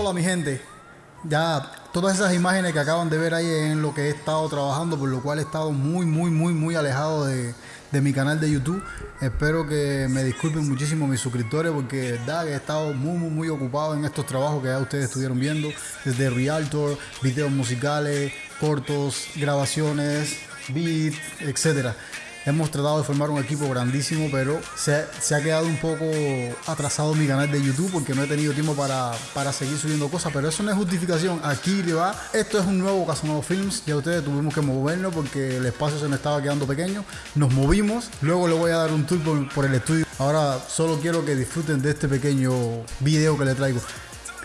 Hola mi gente, ya todas esas imágenes que acaban de ver ahí en lo que he estado trabajando, por lo cual he estado muy, muy, muy, muy alejado de, de mi canal de YouTube. Espero que me disculpen muchísimo mis suscriptores porque de verdad que he estado muy, muy, muy ocupado en estos trabajos que ya ustedes estuvieron viendo, desde Realtor, videos musicales, cortos, grabaciones, beats, etcétera. Hemos tratado de formar un equipo grandísimo, pero se, ha quedado un poco atrasado mi canal de YouTube porque no he tenido tiempo para, para seguir subiendo cosas. Pero eso no es justificación. Aquí le va. Esto es un nuevo Casanova Films. Ya ustedes tuvimos que movernos porque el espacio se me estaba quedando pequeño. Nos movimos. Luego le voy a dar un tour por, por el estudio. Ahora solo quiero que disfruten de este pequeño video que le traigo.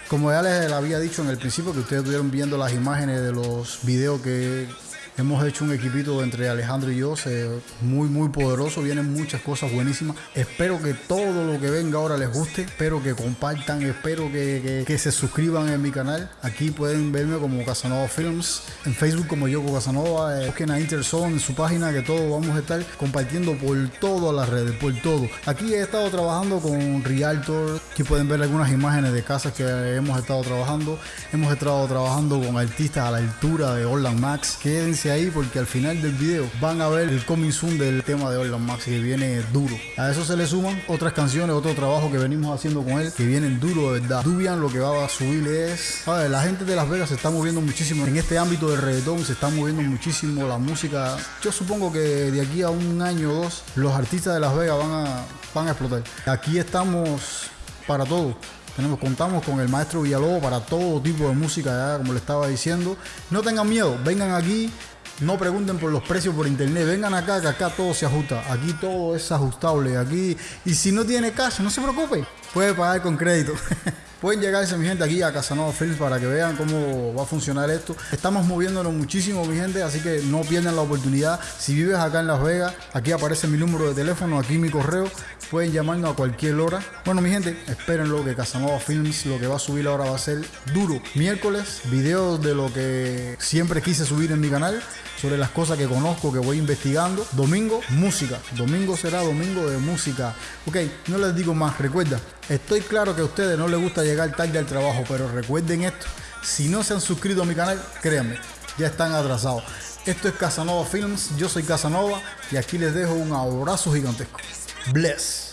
Como ya les había dicho en el principio, que ustedes estuvieron viendo las imágenes de los videos que Hemos hecho un equipito entre Alejandro y yo, muy muy poderoso, vienen muchas cosas buenísimas. Espero que todo lo que venga ahora les guste, espero que compartan, espero que, que, se suscriban en mi canal. Aquí pueden verme como Casanova Films, en Facebook como Yoko Casanova, eh, busquen a Interzone en su página que todos vamos a estar compartiendo por todas las redes, por todo. Aquí he estado trabajando con Realtor, aquí pueden ver algunas imágenes de casas que hemos estado trabajando. Hemos estado trabajando con artistas a la altura de Orland Max. Quédense ahí porque al final del video van a ver el coming soon del tema de Orlan Max que viene duro. A eso se le suman otras canciones, otro trabajo que venimos haciendo con él que vienen duro de verdad. Dubian lo que va a subir es... A ver, la gente de Las Vegas se está moviendo muchísimo en este ámbito del reggaetón, se está moviendo muchísimo la música. Yo supongo que de aquí a un año o dos los artistas de Las Vegas van a, van a explotar. Aquí estamos para todo. Tenemos, contamos con el maestro Villalobos para todo tipo de música, como le estaba diciendo. No tengan miedo, vengan aquí, no pregunten por los precios por internet. Vengan acá, que acá todo se ajusta. Aquí todo es ajustable. Aquí. Y si no tiene cash, no se preocupe. Puede pagar con crédito. Pueden llegarse mi gente aquí a Casanova Films para que vean cómo va a funcionar esto. Estamos moviéndonos muchísimo mi gente, así que no pierdan la oportunidad. Si vives acá en Las Vegas, aquí aparece mi número de teléfono, aquí mi correo. Pueden llamarnos a cualquier hora. Bueno mi gente, espérenlo que Casanova Films lo que va a subir ahora va a ser duro. Miércoles, videos de lo que siempre quise subir en mi canal sobre las cosas que conozco, que voy investigando. Domingo, música. Domingo será domingo de música. Ok, no les digo más. Recuerda, estoy claro que a ustedes no les gusta llegar tarde al trabajo, pero recuerden esto. Si no se han suscrito a mi canal, créanme, ya están atrasados. Esto es Casanova Films, yo soy Casanova y aquí les dejo un abrazo gigantesco. Bless.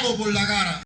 Palo por la cara.